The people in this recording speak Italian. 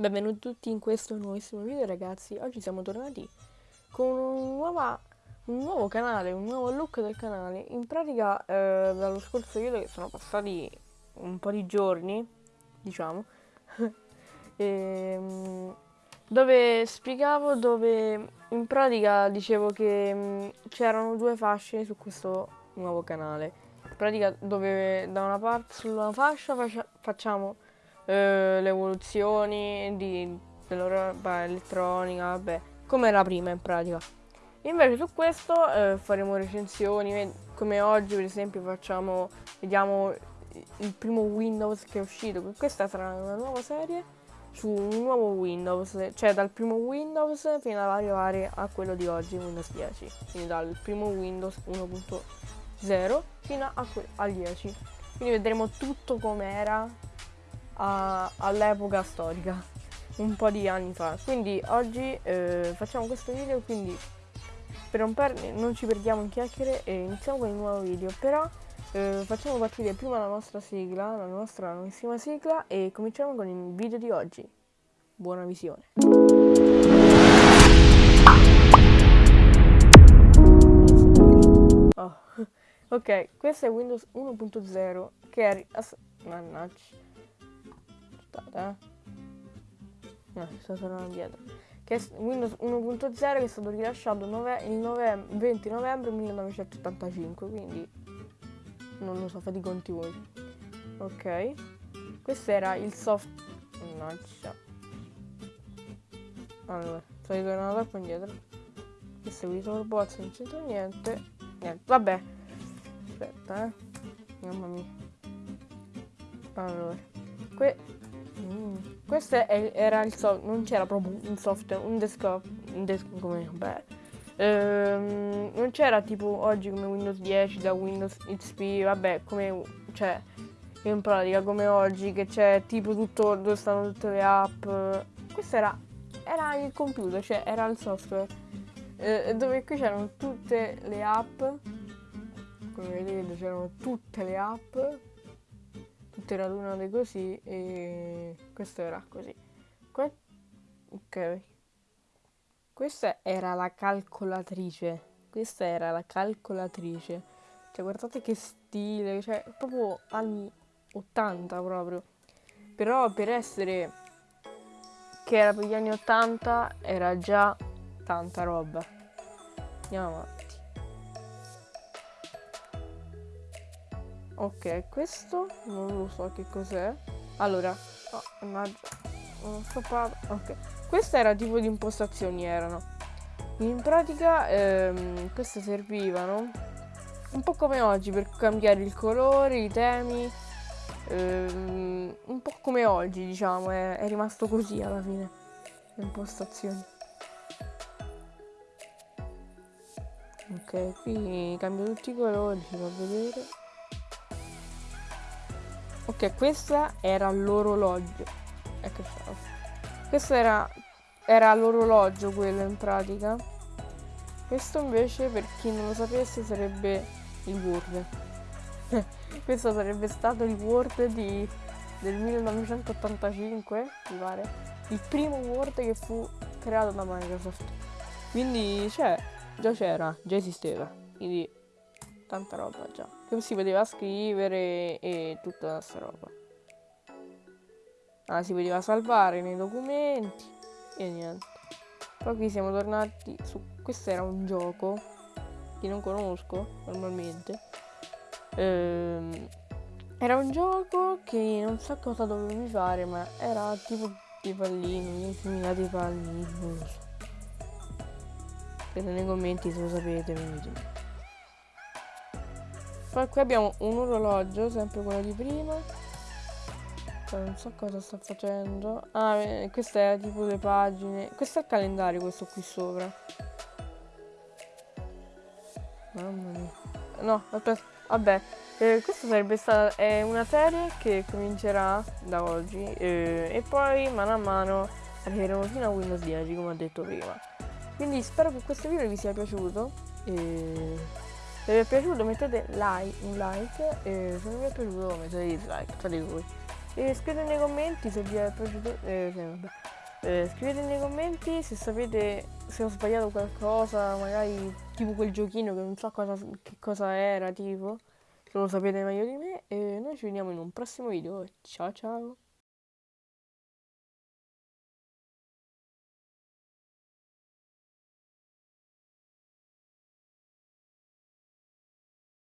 Benvenuti tutti in questo nuovissimo video ragazzi, oggi siamo tornati con un, nuova, un nuovo canale, un nuovo look del canale. In pratica eh, dallo scorso video che sono passati un po' di giorni, diciamo e, ehm, Dove spiegavo, dove in pratica dicevo che mm, c'erano due fasce su questo nuovo canale. In pratica dove da una parte sulla fascia facciamo eh, le evoluzioni di, della elettronica, vabbè, come era prima in pratica. Invece su questo eh, faremo recensioni, come oggi per esempio facciamo, vediamo il primo Windows che è uscito, questa sarà una nuova serie su un nuovo Windows, cioè dal primo Windows fino ad arrivare a quello di oggi, Windows 10, quindi dal primo Windows 1.0 fino a al 10. Quindi vedremo tutto com'era all'epoca storica, un po' di anni fa. Quindi oggi eh, facciamo questo video, quindi per non, per non ci perdiamo in chiacchiere e iniziamo con il nuovo video. Però eh, facciamo partire prima la nostra sigla, la nostra nuovissima sigla e cominciamo con il video di oggi. Buona visione. Oh. Ok, questo è Windows 1.0 che è... Mannaggia aspettate eh. No, sto tornando indietro. Che è Windows 1.0 che è stato rilasciato nove il nove 20 novembre 1985, quindi non lo so, fate i conti voi. Ok. Questo era il soft... Mannaggia. Allora, sto ritornando troppo indietro. Questo il Box, non c'entra niente. Niente, vabbè. Aspetta, eh. Mamma mia. Allora. Que Mm. Questo è, era il software, non c'era proprio un software, un desktop, un desktop come, beh, ehm, non c'era tipo oggi come Windows 10 da Windows XP, vabbè, come, cioè, in pratica come oggi che c'è tipo tutto, dove stanno tutte le app, questo era, era il computer, cioè era il software, eh, dove qui c'erano tutte le app, come vedete c'erano tutte le app, tutte radunate così e questo era così. Que ok. Questa era la calcolatrice. Questa era la calcolatrice. Cioè, guardate che stile, cioè, proprio anni 80 proprio. Però per essere che era per gli anni 80 era già tanta roba. Andiamo avanti. Ok, questo non lo so che cos'è. Allora, oh, non so Ok, queste era tipo di impostazioni erano. In pratica ehm, queste servivano un po' come oggi per cambiare il colore, i temi. Ehm, un po' come oggi, diciamo, è, è rimasto così alla fine. Le impostazioni. Ok, qui cambio tutti i colori, ci fa vedere. Ok, questa era l'orologio. Ecco qua. Questo era, era l'orologio quello in pratica. Questo invece, per chi non lo sapesse, sarebbe il Word. Questo sarebbe stato il Word di, del 1985, mi pare. Il primo Word che fu creato da Microsoft. Quindi, cioè, già c'era, già esisteva. Quindi tanta roba già. Che si poteva scrivere e tutta questa roba. Ah, si poteva salvare nei documenti e niente. Poi qui siamo tornati su... Questo era un gioco che non conosco normalmente. Ehm, era un gioco che non so cosa dovevi fare, ma era tipo di pallini, inseminati pallini, non so. Scrivete nei commenti se lo sapete, venite. Poi qui abbiamo un orologio, sempre quello di prima. Non so cosa sta facendo. Ah, eh, queste è tipo le pagine. Questo è il calendario, questo qui sopra. Mamma mia. No, aspetta. Vabbè, eh, questa sarebbe stata è una serie che comincerà da oggi eh, e poi mano a mano arriveremo fino a Windows 10 come ho detto prima. Quindi spero che questo video vi sia piaciuto. E se vi è piaciuto mettete like, un like e se non vi è piaciuto mettete dislike, fate voi. E scrivete nei commenti se vi è piaciuto, eh, Eh, scrivete nei commenti se sapete se ho sbagliato qualcosa, magari tipo quel giochino che non so cosa, che cosa era, tipo, se lo sapete meglio di me. E noi ci vediamo in un prossimo video. Ciao ciao!